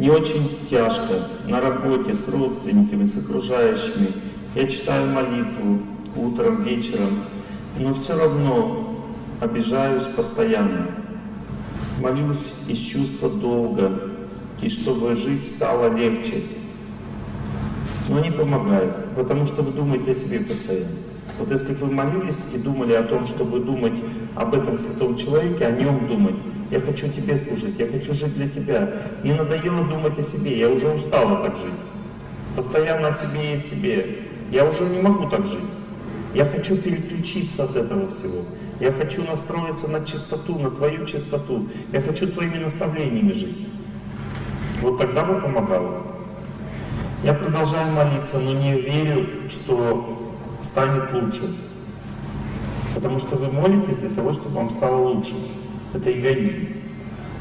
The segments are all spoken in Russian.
не очень тяжко на работе с родственниками, с окружающими. Я читаю молитву утром, вечером, но все равно обижаюсь постоянно. Молюсь из чувства долга, и чтобы жить стало легче. Но не помогает, потому что вы думаете о себе постоянно. Вот если вы молились и думали о том, чтобы думать об этом святом человеке, о нем думать, я хочу тебе служить, я хочу жить для тебя. Мне надоело думать о себе, я уже устала так жить. Постоянно о себе и о себе. Я уже не могу так жить. Я хочу переключиться от этого всего. Я хочу настроиться на чистоту, на твою чистоту. Я хочу твоими наставлениями жить. Вот тогда бы помогало. Я продолжаю молиться, но не верю, что станет лучше. Потому что вы молитесь для того, чтобы вам стало лучше. Это эгоизм.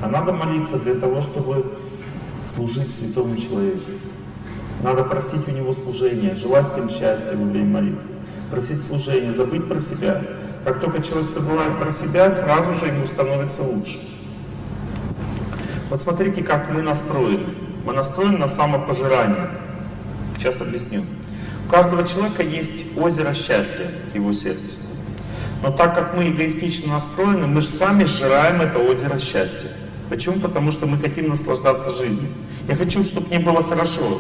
А надо молиться для того, чтобы служить святому человеку. Надо просить у него служения, желать всем счастья во время молитвы, просить служения, забыть про себя. Как только человек забывает про себя, сразу же ему становится лучше. Вот смотрите, как мы настроены. Мы настроены на самопожирание. Сейчас объясню. У каждого человека есть озеро счастья в его сердце. Но так как мы эгоистично настроены, мы же сами сжираем это озеро счастья. Почему? Потому что мы хотим наслаждаться жизнью. Я хочу, чтобы мне было хорошо.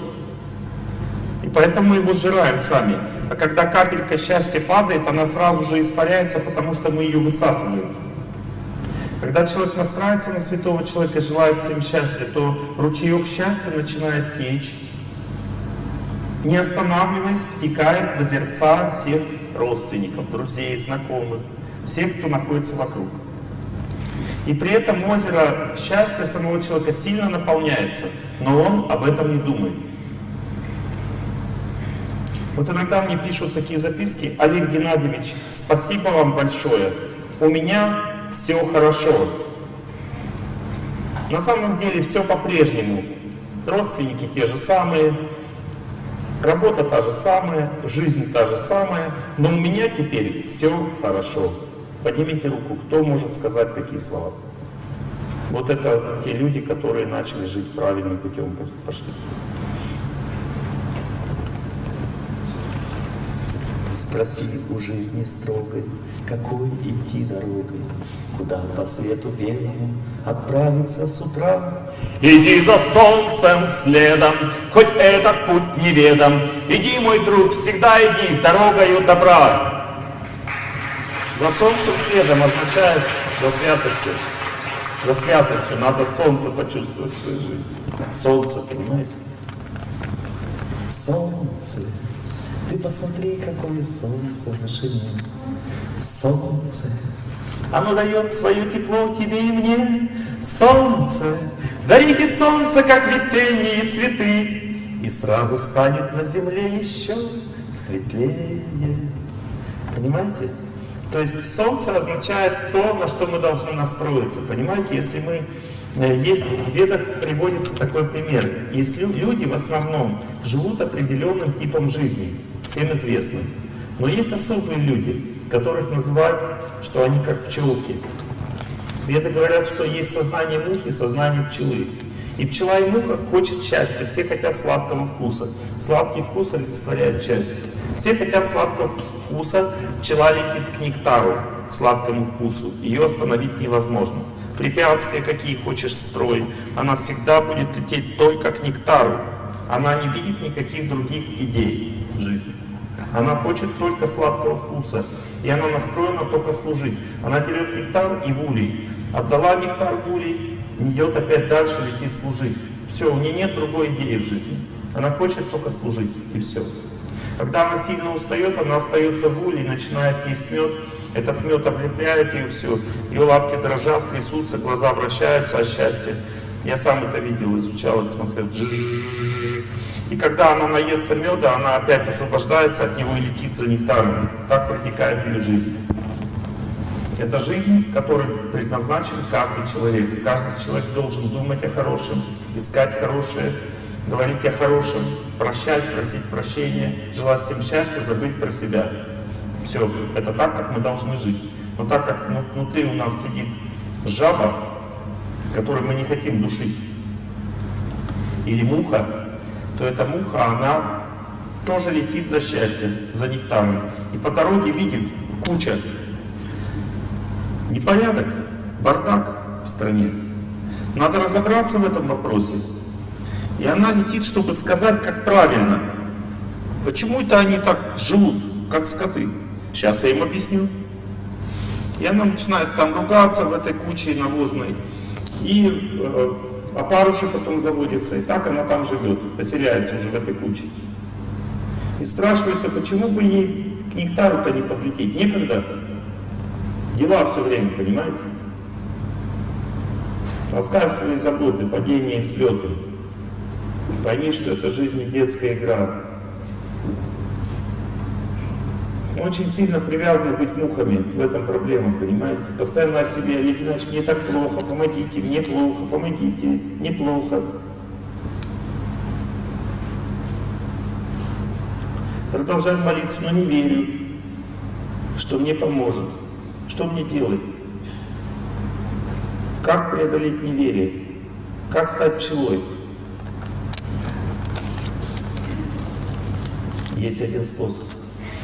И поэтому мы его сжираем сами. А когда капелька счастья падает, она сразу же испаряется, потому что мы ее высасываем. Когда человек настраивается на святого человека и желает всем счастья, то ручеек счастья начинает течь, не останавливаясь, втекает в озерца всех родственников, друзей, знакомых, всех, кто находится вокруг. И при этом озеро счастья самого человека сильно наполняется, но он об этом не думает. Вот иногда мне пишут такие записки, Олег Геннадьевич, спасибо вам большое, у меня все хорошо. На самом деле все по-прежнему. Родственники те же самые, Работа та же самая, жизнь та же самая, но у меня теперь все хорошо. Поднимите руку, кто может сказать такие слова? Вот это те люди, которые начали жить правильным путем, пошли. Спроси у жизни строгой, какой идти дорогой, Куда по свету белому отправиться с утра. Иди за солнцем следом, хоть этот путь неведом, Иди, мой друг, всегда иди дорогою добра. За солнцем следом означает за святостью. За святостью надо солнце почувствовать в своей жизни. Солнце, понимаете? Солнце. Ты посмотри, какое солнце в вышине. Солнце. Оно дает свое тепло тебе и мне. Солнце. Дарите солнце, как весенние цветы. И сразу станет на земле еще светлее. Понимаете? То есть солнце означает то, на что мы должны настроиться. Понимаете, если мы э, есть в ведах приводится такой пример. Есть люди в основном живут определенным типом жизни всем известно. Но есть особые люди, которых называют, что они как пчелки. Веды говорят, что есть сознание мухи, сознание пчелы. И пчела и муха хочет счастья, все хотят сладкого вкуса. Сладкий вкус олицетворяет счастье. Все хотят сладкого вкуса, пчела летит к нектару, сладкому вкусу. Ее остановить невозможно. Препятствия какие хочешь строить, она всегда будет лететь только к нектару. Она не видит никаких других идей. Она хочет только сладкого вкуса. И она настроена только служить. Она берет нектар и вулей. Отдала нектар вулей, идет опять дальше, летит служить. Все, у нее нет другой идеи в жизни. Она хочет только служить, и все. Когда она сильно устает, она остается в улей, начинает есть мед. Этот мед облепляет ее все. Ее лапки дрожат, трясутся, глаза вращаются от счастья. Я сам это видел, изучал, это смотрел. И когда она наестся меда, она опять освобождается от него и летит за нектаром. Так протекает ее жизнь. Это жизнь, которой предназначен каждый человек. Каждый человек должен думать о хорошем, искать хорошее, говорить о хорошем, прощать, просить прощения, желать всем счастья, забыть про себя. Все, это так, как мы должны жить. Но так как внутри у нас сидит жаба, которую мы не хотим душить, или муха, то эта муха, она тоже летит за счастьем, за нектаром. И по дороге видит куча непорядок, бардак в стране. Надо разобраться в этом вопросе. И она летит, чтобы сказать, как правильно. Почему это они так живут, как скоты? Сейчас я им объясню. И она начинает там ругаться в этой куче навозной. И опарыши потом заводится. И так она там живет, поселяется уже в этой куче. И спрашивается, почему бы ей к нектару-то не подлететь? Некогда. Дела все время, понимаете? Оставь свои заботы, падения и взлеты. Пойми, что это жизнь детская игра. Мы очень сильно привязаны быть мухами, в этом проблема, понимаете? Постоянно о себе, Евгений мне так плохо, помогите, мне плохо, помогите, неплохо. Продолжаем молиться, но не верю, что мне поможет. Что мне делать? Как преодолеть неверие? Как стать пчелой? Есть один способ.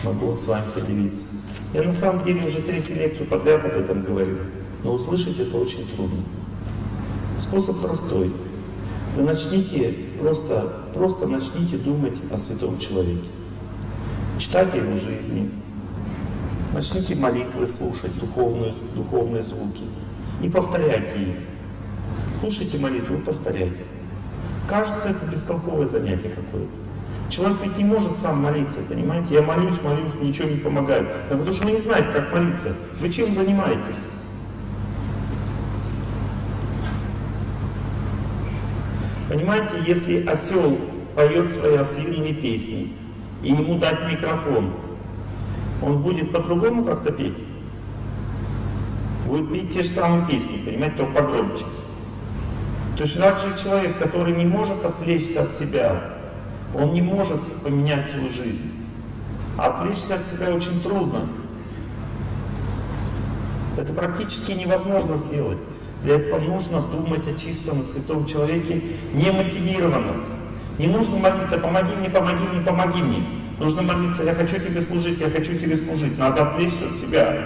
Могу с вами поделиться. Я на самом деле уже третью лекцию подряд об этом говорю, но услышать это очень трудно. Способ простой. Вы начните просто, просто начните думать о святом человеке. Читайте его жизни. Начните молитвы слушать, духовные, духовные звуки. И повторяйте их. Слушайте молитву и повторяйте. Кажется, это бестолковое занятие какое-то. Человек ведь не может сам молиться, понимаете? Я молюсь, молюсь, ничего не помогает. Да потому что вы не знаете, как молиться. Вы чем занимаетесь? Понимаете, если осел поет свои ослиные песни, и ему дать микрофон, он будет по-другому как-то петь? Будет петь те же самые песни, понимаете, только погромче. То есть же человек, который не может отвлечься от себя, он не может поменять свою жизнь. Отвлечься от себя очень трудно. Это практически невозможно сделать. Для этого нужно думать о чистом святом человеке немотивированно. Не нужно молиться, помоги мне, помоги мне, помоги мне. Нужно молиться, я хочу тебе служить, я хочу тебе служить. Надо отвлечься от себя.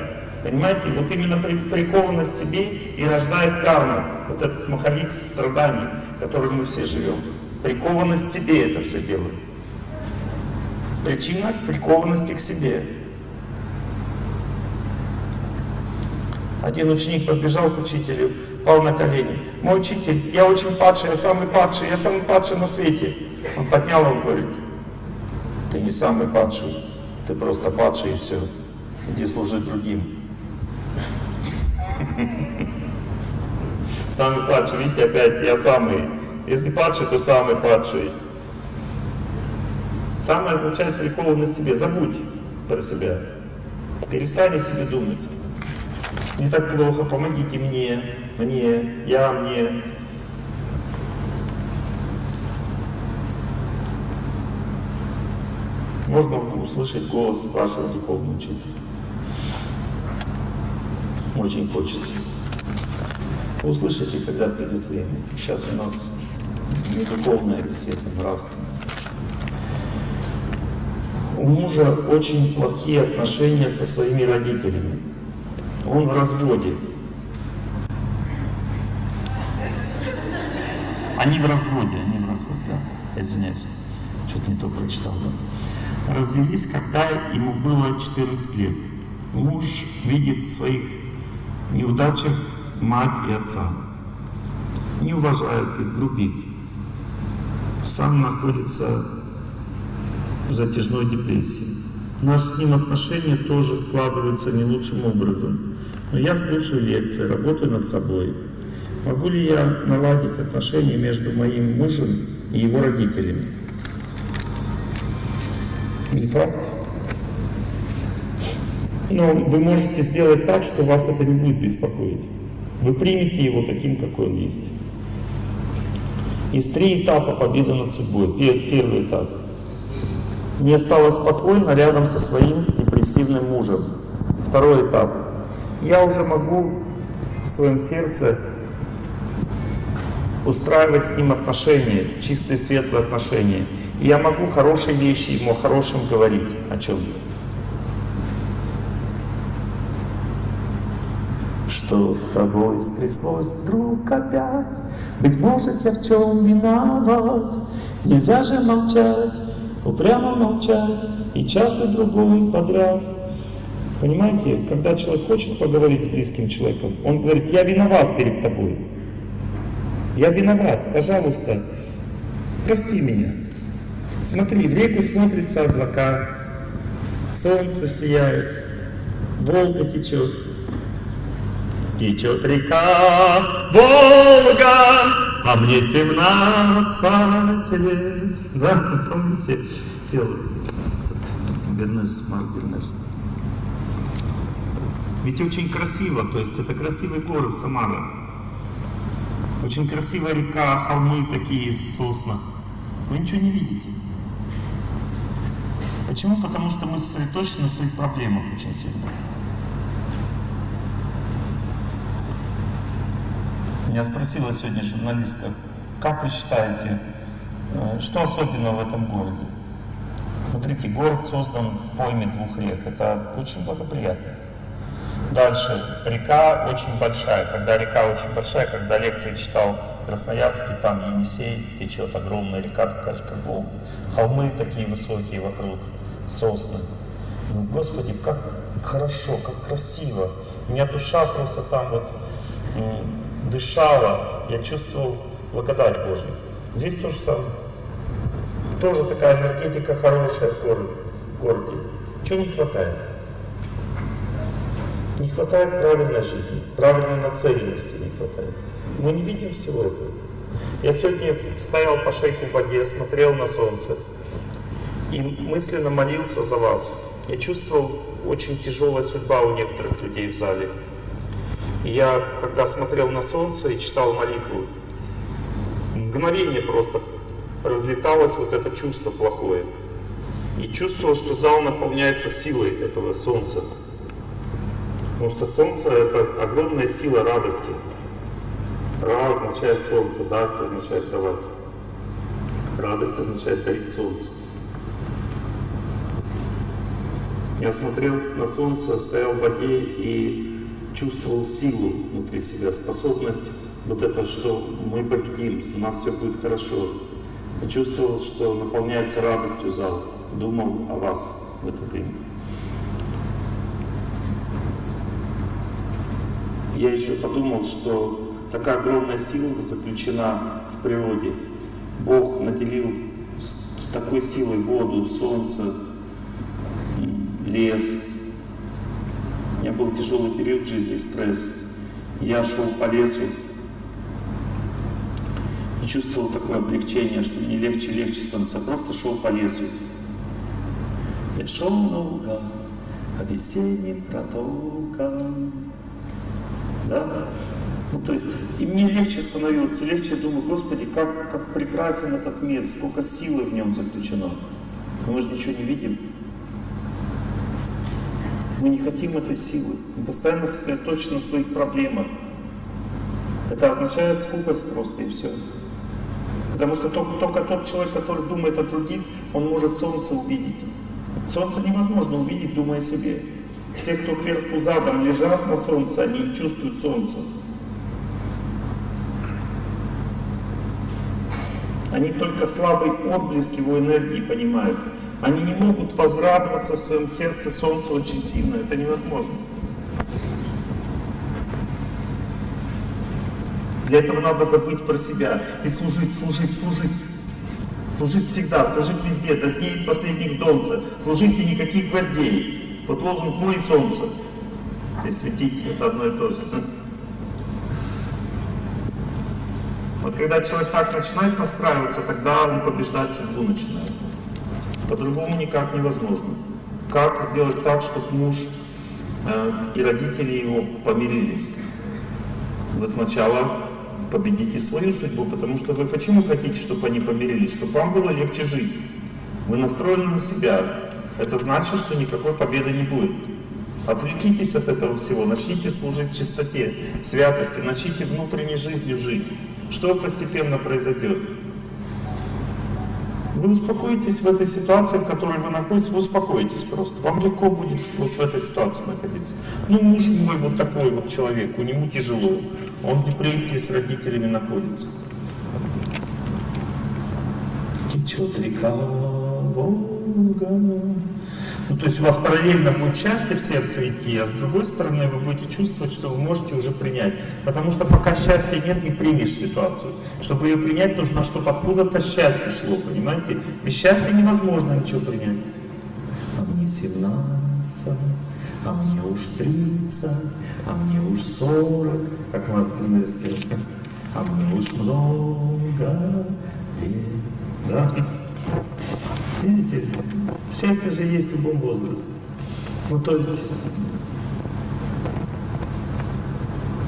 Понимаете, вот именно прикованность себе и рождает карму. Вот этот маховик страданий, в котором мы все живем. Прикованность к себе это все делает. Причина прикованности к себе. Один ученик подбежал к учителю, пал на колени. Мой учитель, я очень падший, я самый падший, я самый падший на свете. Он поднял его и говорит, ты не самый падший, ты просто падший и все. Иди служи другим. Самый падший, видите, опять я самый. Если падший, то самый падший. Самое означает на себе. Забудь про себя. Перестань о себе думать. Не так плохо, помогите мне, мне, я мне. Можно услышать голос вашего духовного учителя. Очень хочется. Услышите, когда придет время. Сейчас у нас не духовная беседа, нравственная. У мужа очень плохие отношения со своими родителями. Он в разводе. Они в разводе, они в разводе, да. Извиняюсь, что-то не то прочитал, да. Развелись, когда ему было 14 лет. Муж видит в своих неудачах мать и отца. Не уважает их, грубит сам находится в затяжной депрессии. Наши с ним отношения тоже складываются не лучшим образом. Но я слушаю лекции, работаю над собой. Могу ли я наладить отношения между моим мужем и его родителями? Не факт. Но вы можете сделать так, что вас это не будет беспокоить. Вы примете его таким, какой он есть. Есть три этапа победы над судьбой. Первый этап. Мне стало спокойно рядом со своим депрессивным мужем. Второй этап. Я уже могу в своем сердце устраивать с ним отношения, чистые светлые отношения. И я могу хорошие вещи ему о хорошем говорить, о чем-то. Что с тобой стряслось, друг, опять? Быть может, я в чем виноват? Нельзя же молчать, упрямо молчать, и час и другой подряд. Понимаете, когда человек хочет поговорить с близким человеком, он говорит, я виноват перед тобой. Я виноват, пожалуйста, прости меня. Смотри, в реку смотрятся облака, солнце сияет, Волга течет. Течет река Волга, а мне 17 лет. Да, помните, пел Бернес, Марк Бернес. Ведь очень красиво, то есть это красивый город Самара. Очень красивая река, холмы такие, сосна. Вы ничего не видите. Почему? Потому что мы сосредоточены на своих проблемах очень сильно. Меня спросила сегодня журналистка, как вы считаете, э, что особенного в этом городе? Смотрите, город создан в пойме двух рек. Это очень благоприятно. Дальше. Река очень большая. Когда река очень большая, когда лекции читал Красноярский, там Енисей течет огромная река, такая же, как Волга. Холмы такие высокие вокруг, сосны. Ну, Господи, как хорошо, как красиво. У меня душа просто там вот дышала. Я чувствовал благодать Божью. Здесь то же самое. Тоже такая энергетика хорошая в городе. Городе. Чего не хватает? Не хватает правильной жизни, правильной нацеленности не хватает. Мы не видим всего этого. Я сегодня стоял по шейку в воде, смотрел на солнце и мысленно молился за вас. Я чувствовал очень тяжелая судьба у некоторых людей в зале. Я, когда смотрел на солнце и читал молитву, мгновение просто разлеталось вот это чувство плохое. И чувствовал, что зал наполняется силой этого солнца. Потому что солнце — это огромная сила радости. Ра означает солнце, даст означает давать. Радость означает дарить солнце. Я смотрел на солнце, стоял в воде и чувствовал силу внутри себя, способность вот это, что мы победим, у нас все будет хорошо. Я чувствовал, что наполняется радостью зал. Думал о вас в это время. Я еще подумал, что такая огромная сила заключена в природе. Бог наделил с такой силой воду, солнце, лес. Был тяжелый период жизни, стресс. Я шел по лесу и чувствовал такое облегчение, что мне легче легче становится. Просто шел по лесу. Я шел наугад по весенним протокам. Да? Ну, то есть, и мне легче становилось, все легче, я думаю, Господи, как, как прекрасен этот мир, сколько силы в нем заключено. Но мы же ничего не видим. Мы не хотим этой силы. Мы постоянно сосредоточены на своих проблемах. Это означает скупость просто и все. Потому что только, только тот человек, который думает о других, он может солнце увидеть. Солнце невозможно увидеть, думая о себе. Все, кто кверху задом лежат на солнце, они чувствуют солнца. Они только слабый отблеск его энергии понимают. Они не могут возрадоваться в своем сердце солнцу очень сильно. Это невозможно. Для этого надо забыть про себя и служить, служить, служить. Служить всегда, служить везде, до дней последних донца. Служите никаких гвоздей. Вот лозунг «Мой солнце». И светить, это одно и то же. Вот когда человек так начинает настраиваться, тогда он побеждать судьбу начинает. По-другому никак невозможно. Как сделать так, чтобы муж э, и родители его помирились? Вы сначала победите свою судьбу, потому что вы почему хотите, чтобы они помирились? Чтобы вам было легче жить. Вы настроены на себя. Это значит, что никакой победы не будет. Отвлекитесь от этого всего, начните служить чистоте, святости, начните внутренней жизнью жить. что постепенно произойдет? Вы успокоитесь в этой ситуации, в которой вы находитесь, вы успокоитесь просто. Вам легко будет вот в этой ситуации находиться. Ну, муж мой вот такой вот человек, у него тяжело. Он в депрессии с родителями находится. Течет река Волга. Ну, то есть у вас параллельно будет счастье в сердце идти, а с другой стороны вы будете чувствовать, что вы можете уже принять. Потому что пока счастья нет, не примешь ситуацию. Чтобы ее принять, нужно, чтобы откуда-то счастье шло, понимаете? Без счастья невозможно ничего принять. А мне 17, а мне уж 30, а мне уж 40, как у нас Кирмерске. А мне уж много лет. Да? Видите, счастье же есть в любом возрасте. Ну, то есть,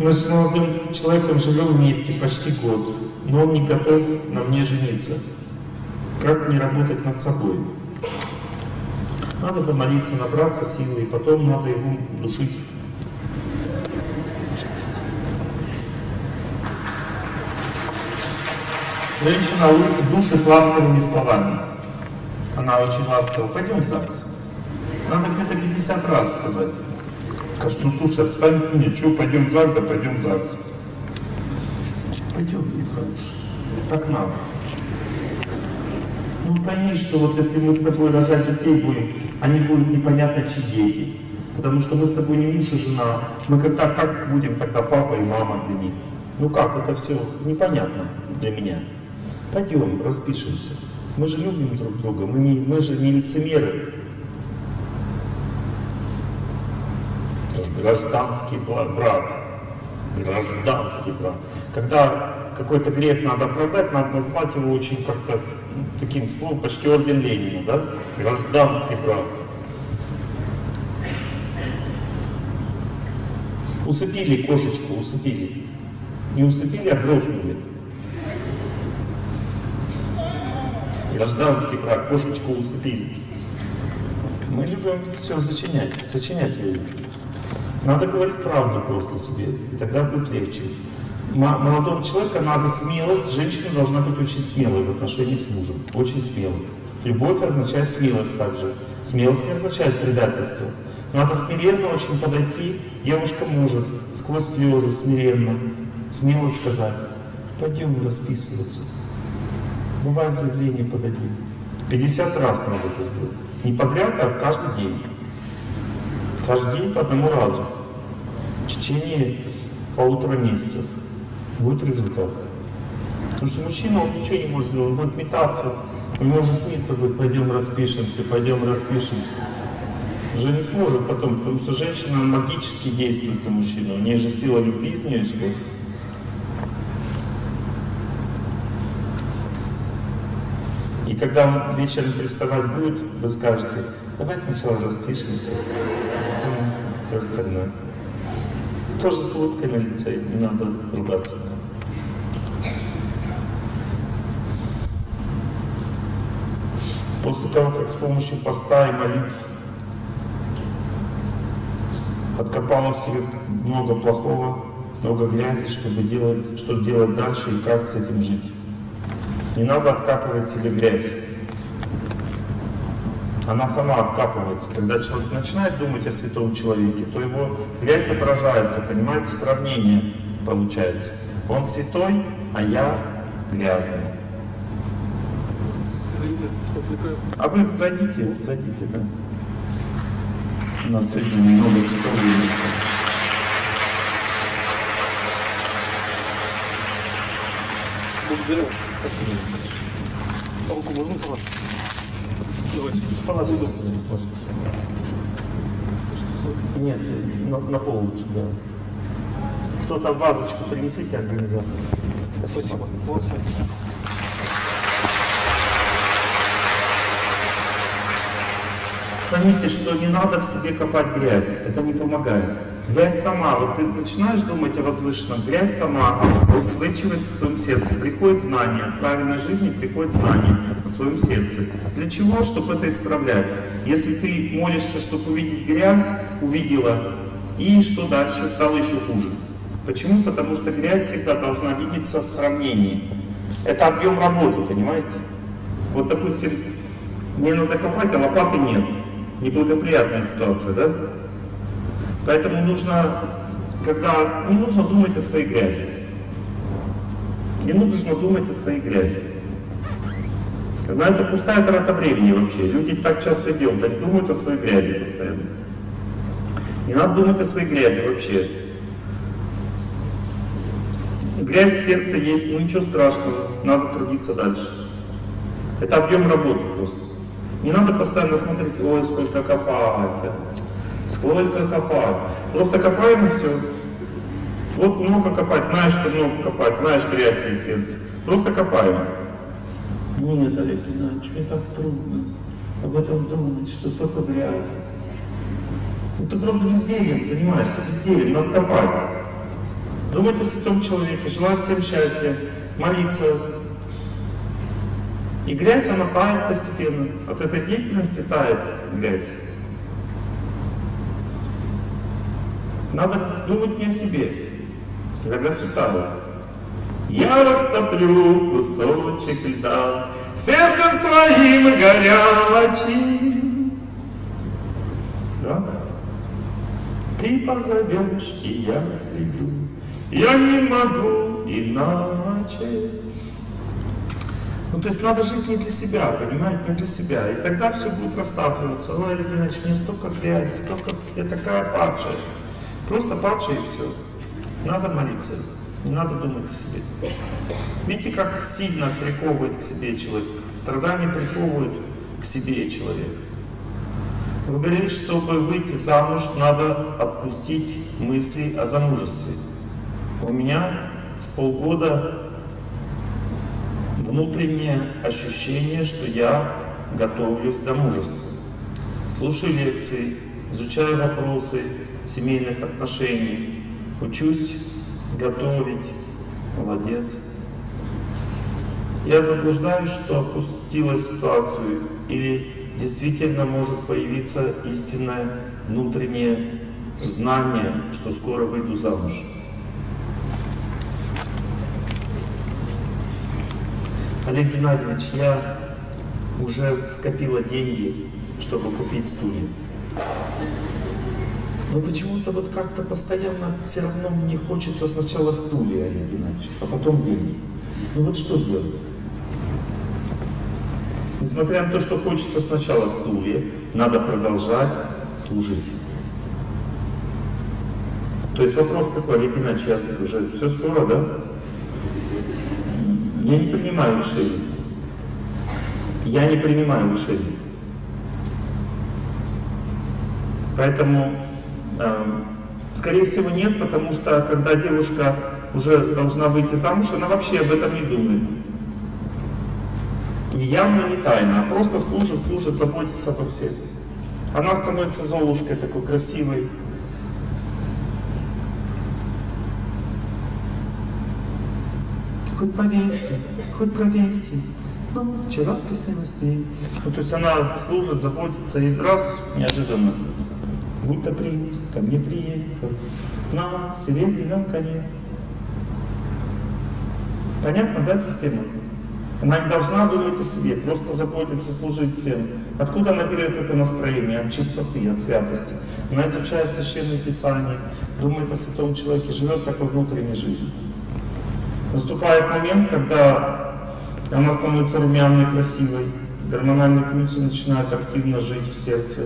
мы с молодым человеком живем вместе почти год, но он не готов на мне жениться. Как мне работать над собой? Надо помолиться, набраться силы, и потом надо его душить. Женщина душит ласковыми словами. Она очень ласково. Пойдем в ЗАГС. Надо где-то 50 раз сказать. Скажет, ну слушай, отстань что, пойдем в ЗАГС, да пойдем в ЗАГС. Пойдем, хороший. Так надо. Ну пойми, что вот если мы с тобой рожать детей будем, они будут непонятно чьи дети. Потому что мы с тобой не муж и жена. Мы когда как будем тогда папа и мама для них? Ну как, это все непонятно для меня. Пойдем, распишемся. Мы же любим друг друга, мы, не, мы же не лицемеры. Гражданский брак. Гражданский брак. Когда какой-то грех надо оправдать, надо назвать его очень как-то таким словом, почти орден Ленина, да? Гражданский брак. Усыпили кошечку, усыпили. Не усыпили, а грохнули. Гражданский брак, кошечку усыпили. Мы любим все сочинять, сочинять любим. Надо говорить правду просто себе, и тогда будет легче. Молодого человека надо смелость, женщина должна быть очень смелой в отношениях с мужем, очень смелой. Любовь означает смелость также. Смелость не означает предательство. Надо смиренно очень подойти, девушка может сквозь слезы смиренно, смело сказать, пойдем расписываться. Бывает заявление подадим. 50 раз надо это сделать. Не подряд, а каждый день. Каждый день по одному разу. В течение полутора месяцев будет результат. Потому что мужчина, он ничего не может сделать, он будет метаться. У него уже снится будет, пойдем распишемся, пойдем распишемся. Уже не сможет потом, потому что женщина магически действует на мужчину. У нее же сила любви из нее исходит. И когда он вечером приставать будет, вы скажете, давай сначала распишемся, потом все остальное. Тоже с улыбкой на не надо ругаться. После того, как с помощью поста и молитв откопала в себе много плохого, много грязи, чтобы делать, что делать дальше и как с этим жить. Не надо откапывать себе грязь. Она сама откапывается. Когда человек начинает думать о святом человеке, то его грязь отражается, понимаете, сравнение получается. Он святой, а я грязный. А вы зайдите, зайдите, да. У нас сегодня немного цветов есть. Благодарю. Спасибо. А руку можно положить? Давайте. Положи руку. Нет, на, на пол лучше, да. Кто-то вазочку принесите, организатор. Спасибо. Вот, спасибо. Поймите, что не надо в себе копать грязь, это не помогает. Грязь сама, вот ты начинаешь думать о возвышенном, грязь сама высвечивается в своем сердце. Приходит знание, правильной жизни приходит знание в своем сердце. Для чего? Чтобы это исправлять. Если ты молишься, чтобы увидеть грязь, увидела, и что дальше? Стало еще хуже. Почему? Потому что грязь всегда должна видеться в сравнении. Это объем работы, понимаете? Вот, допустим, мне надо копать, а лопаты нет. Неблагоприятная ситуация, да? Поэтому нужно, когда не нужно думать о своей грязи. Не нужно думать о своей грязи. Когда это пустая трата времени вообще. Люди так часто делают, они думают о своей грязи постоянно. Не надо думать о своей грязи вообще. Грязь в сердце есть, ну ничего страшного, надо трудиться дальше. Это объем работы просто. Не надо постоянно смотреть, ой, сколько копать, сколько копать. Просто копаем и все. Вот много копать, знаешь, что много копать, знаешь, грязь есть сердце. Просто копаем. Нет, Олег Геннадьевич, мне так трудно об этом думать, что только грязь. Ну, ты просто бездельем занимаешься, бездельем, надо копать. Думать о святом человеке, желать всем счастья, молиться. И грязь, она тает постепенно. От этой деятельности тает грязь. Надо думать не о себе, когда все тает. Я растоплю кусочек льда сердцем своим горячим. Да? Ты позовешь, и я приду. Я не могу иначе. Ну, то есть надо жить не для себя, понимаете, не для себя. И тогда все будет растапливаться. Ой, Геннадьевич, мне столько грязи, столько, я такая падшая. Просто падшая и все. Надо молиться, не надо думать о себе. Видите, как сильно приковывает к себе человек. Страдания приковывают к себе человека. Вы говорили, чтобы выйти замуж, надо отпустить мысли о замужестве. У меня с полгода внутреннее ощущение, что я готовлюсь к замужеству. Слушаю лекции, изучаю вопросы семейных отношений, учусь готовить. Молодец. Я заблуждаюсь, что опустила ситуацию или действительно может появиться истинное внутреннее знание, что скоро выйду замуж. Олег Геннадьевич, я уже скопила деньги, чтобы купить студию. Но почему-то вот как-то постоянно все равно мне хочется сначала стулья, Олег Геннадьевич, а потом деньги. Ну вот что делать? Несмотря на то, что хочется сначала стулья, надо продолжать служить. То есть вопрос какой, Олег Геннадьевич, я уже все скоро, да? Я не принимаю решений. Я не принимаю решений. Поэтому, скорее всего, нет, потому что когда девушка уже должна выйти замуж, она вообще об этом не думает. И явно не тайна, а просто служит, служит, заботится обо всех. Она становится золушкой такой красивой. Хоть поверьте, хоть проверьте. Ну, вчера писала с ней. Ну, то есть она служит, заботится, и раз, неожиданно, будто принц ко мне приехал на серебряном коне. Понятно, да, система? Она не должна думать о себе, просто заботиться, служить всем. Откуда она берет это настроение? От чистоты, от святости. Она изучает Священное Писание, думает о святом человеке, живет такой внутренней жизнью. Наступает момент, когда она становится румяной, красивой, гормональные функции начинают активно жить в сердце.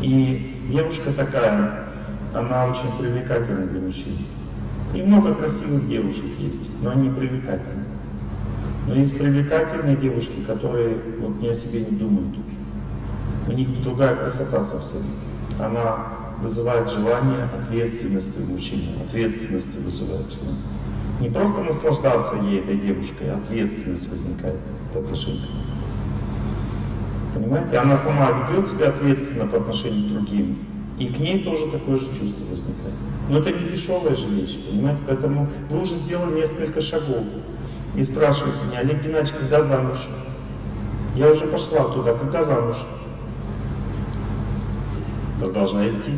И девушка такая, она очень привлекательна для мужчин. И много красивых девушек есть, но они привлекательны. Но есть привлекательные девушки, которые вот не о себе не думают. У них другая красота совсем. Она вызывает желание ответственности у мужчины, ответственности вызывает желание. Не просто наслаждаться ей, этой девушкой, а ответственность возникает по отношению. Понимаете? Она сама ведет себя ответственно по отношению к другим. И к ней тоже такое же чувство возникает. Но это не дешевая же вещь, понимаете? Поэтому вы уже сделали несколько шагов. И спрашиваете меня, Олег Геннадьевич, когда замуж? Я уже пошла туда, когда замуж? Продолжай идти.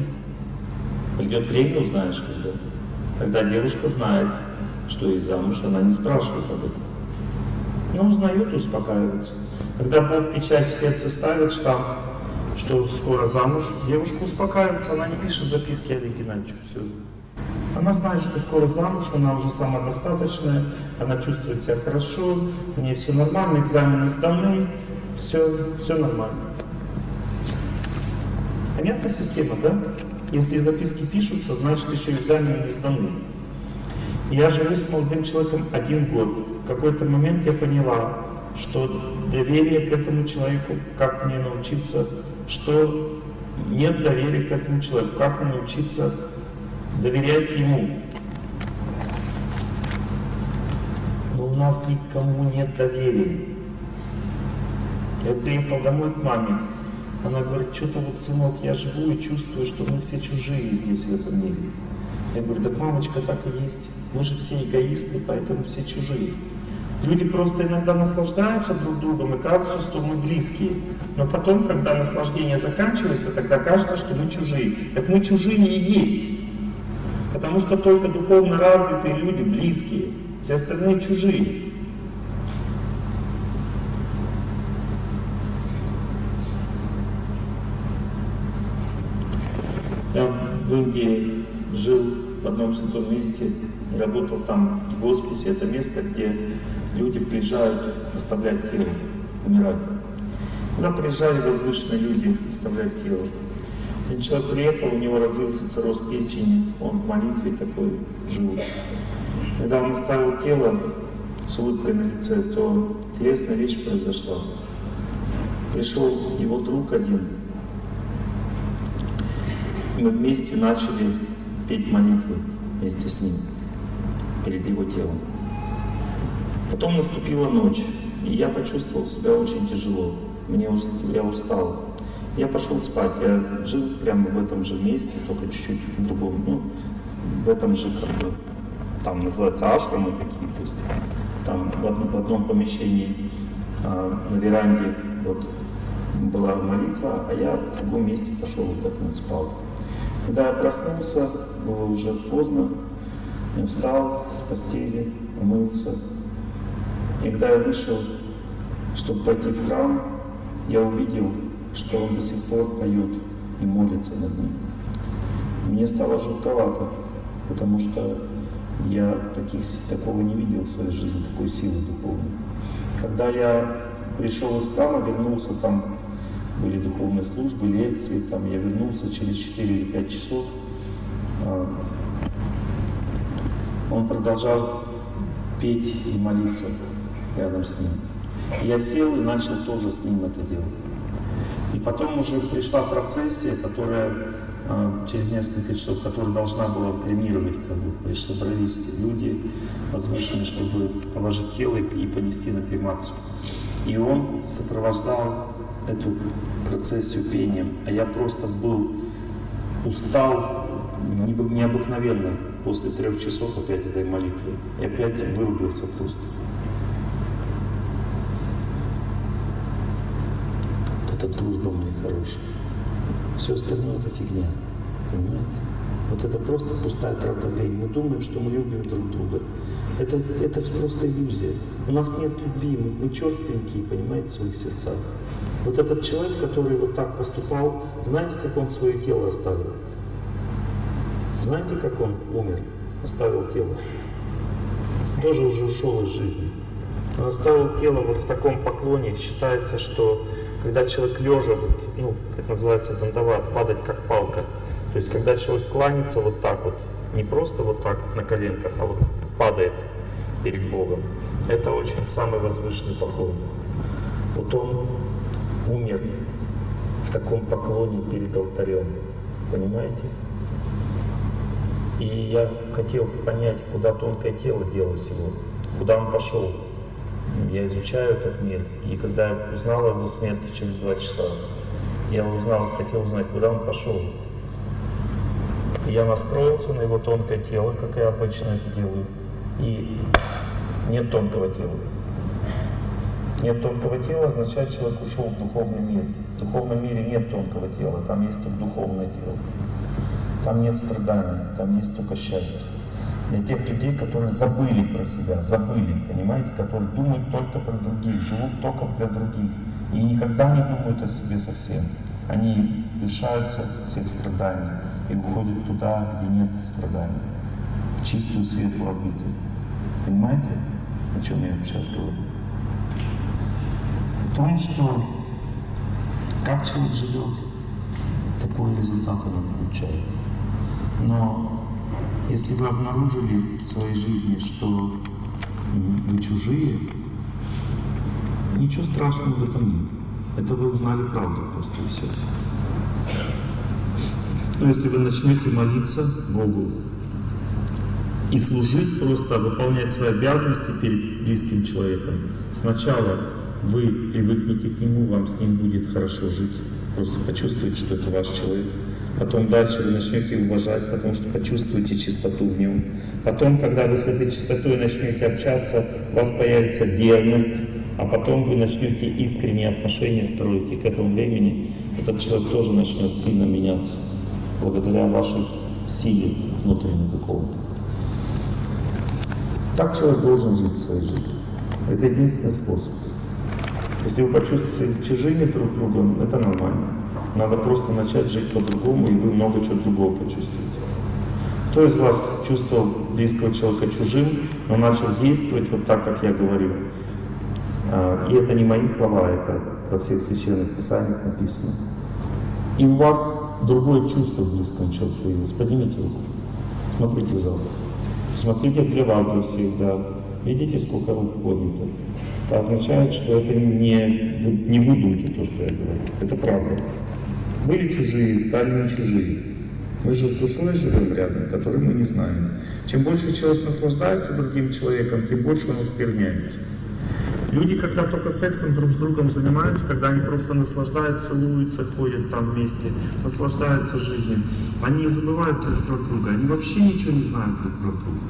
Придет время, узнаешь, когда. Когда девушка знает, что ей замуж, она не спрашивает об этом. Но узнает, успокаивается. Когда Бог печать в сердце ставит штамп, что скоро замуж, девушка успокаивается, она не пишет записки Олег Геннадьевичу. Все. Она знает, что скоро замуж, она уже самодостаточная, она чувствует себя хорошо, у нее все нормально, экзамены сданы, все, все нормально. Понятная система, да? Если записки пишутся, значит еще экзамены не сданы. Я живу с молодым человеком один год. В какой-то момент я поняла, что доверие к этому человеку, как мне научиться, что нет доверия к этому человеку, как мне научиться доверять ему. Но у нас никому нет доверия. Я приехал домой к маме, она говорит, что-то вот, сынок, я живу и чувствую, что мы все чужие здесь, в этом мире. Я говорю, так мамочка, так и есть. Мы же все эгоисты, поэтому все чужие. Люди просто иногда наслаждаются друг другом и кажется, что мы близкие. Но потом, когда наслаждение заканчивается, тогда кажется, что мы чужие. Так мы чужие и есть. Потому что только духовно развитые люди близкие, все остальные чужие. Я в Индии жил в одном святом месте, работал там в госписе. Это место, где люди приезжают оставлять тело, умирать. Туда приезжали возвышенные люди оставлять тело. Один человек приехал, у него развился цирроз печени, он в молитве такой жил. Когда он оставил тело с улыбкой на лице, то интересная вещь произошла. Пришел его друг один, мы вместе начали петь молитвы вместе с ним, перед его телом. Потом наступила ночь, и я почувствовал себя очень тяжело. Мне, уст- я устал. Я пошел спать. Я жил прямо в этом же месте, только чуть-чуть в другом. Ну, в этом же, как бы, там называется ашрамы такие. То есть, там в одном, в одном помещении а, на веранде вот, была молитва, а я в другом месте пошел отдохнуть, спал. Когда я проснулся, было уже поздно, я встал с постели, умылся. И когда я вышел, чтобы пойти в храм, я увидел, что он до сих пор поет и молится над ним. Мне стало жутковато, потому что я таких, такого не видел в своей жизни, такой силы духовной. Когда я пришел из храма, вернулся там, были духовные службы, лекции, там я вернулся через 4 или 5 часов, а, он продолжал петь и молиться рядом с ним. Я сел и начал тоже с ним это делать. И потом уже пришла процессия, которая а, через несколько часов, которая должна была премировать, как бы, собрались люди возвышенные, чтобы положить тело и понести на кремацию. И он сопровождал эту процессию пением, а я просто был устал необы- необыкновенно после трех часов опять этой молитвы. И опять вырубился просто. Это дружба моя хорошая. Все остальное это фигня. Понимаете? Вот это просто пустая трата времени. Мы думаем, что мы любим друг друга. Это, это просто иллюзия. У нас нет любви, мы, мы черственькие, понимаете, в своих сердцах. Вот этот человек, который вот так поступал, знаете, как он свое тело оставил? Знаете, как он умер, оставил тело? Тоже уже ушел из жизни. Он оставил тело вот в таком поклоне. Считается, что когда человек лежа, ну, как называется дандават, падать как палка. То есть, когда человек кланится вот так вот, не просто вот так на коленках, а вот падает перед Богом. Это очень самый возвышенный поклон. Вот он умер в таком поклоне перед алтарем. Понимаете? И я хотел понять, куда тонкое тело делось его, куда он пошел. Я изучаю этот мир, и когда я узнал о его смерти через два часа, я узнал, хотел узнать, куда он пошел. Я настроился на его тонкое тело, как я обычно это делаю, и нет тонкого тела. Нет тонкого тела означает, человек ушел в духовный мир. В духовном мире нет тонкого тела, там есть только духовное тело. Там нет страданий, там есть только счастье. Для тех людей, которые забыли про себя, забыли, понимаете, которые думают только про других, живут только для других. И никогда не думают о себе совсем. Они лишаются всех страданий и уходят туда, где нет страданий, в чистую светлую обитель. Понимаете, о чем я сейчас говорю? О том, что как человек живет, такой результат он получает. Но если вы обнаружили в своей жизни, что вы чужие, ничего страшного в этом нет. Это вы узнали правду просто и все. Но если вы начнете молиться Богу и служить просто, выполнять свои обязанности перед близким человеком, сначала вы привыкнете к нему, вам с ним будет хорошо жить, просто почувствуете, что это ваш человек. Потом дальше вы начнете уважать, потому что почувствуете чистоту в нем. Потом, когда вы с этой чистотой начнете общаться, у вас появится верность, а потом вы начнете искренние отношения строить, и к этому времени этот человек тоже начнет сильно меняться, благодаря вашей силе внутренней какого-то. Так человек должен жить своей жизни. Это единственный способ. Если вы почувствуете чужими друг другом, это нормально. Надо просто начать жить по-другому, и вы много чего другого почувствуете. Кто из вас чувствовал близкого человека чужим, но начал действовать вот так, как я говорю? А, И это не мои слова, это во всех священных писаниях написано. И у вас другое чувство к близкому человеку появилось. Поднимите руку. Смотрите в зал. Смотрите для вас, для всех, да. Видите, сколько рук поднято? Это означает, что это не, не выдумки, то, что я говорю. Это правда. Были чужие, стали не чужие. Мы же с душой живем рядом, которой мы не знаем. Чем больше человек наслаждается другим человеком, тем больше он оскверняется. Люди, когда только сексом друг с другом занимаются, когда они просто наслаждаются, целуются, ходят там вместе, наслаждаются жизнью, они забывают друг друга, они вообще ничего не знают друг про друга.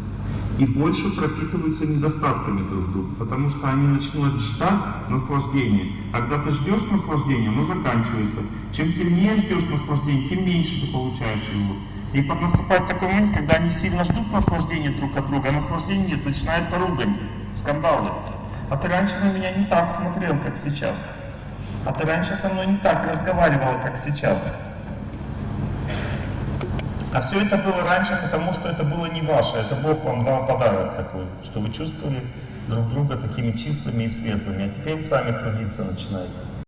И больше пропитываются недостатками друг друга, потому что они начнут ждать наслаждения. Когда ты ждешь наслаждения, оно заканчивается. Чем сильнее ждешь наслаждения, тем меньше ты получаешь его. И наступает такой момент, когда они сильно ждут наслаждения друг от друга, а наслаждения нет, начинается ругань, скандалы. А ты раньше на меня не так смотрел, как сейчас. А ты раньше со мной не так разговаривал, как сейчас. А все это было раньше, потому что это было не ваше, это Бог вам дал подарок такой, что вы чувствовали друг друга такими чистыми и светлыми, а теперь сами трудиться начинаете.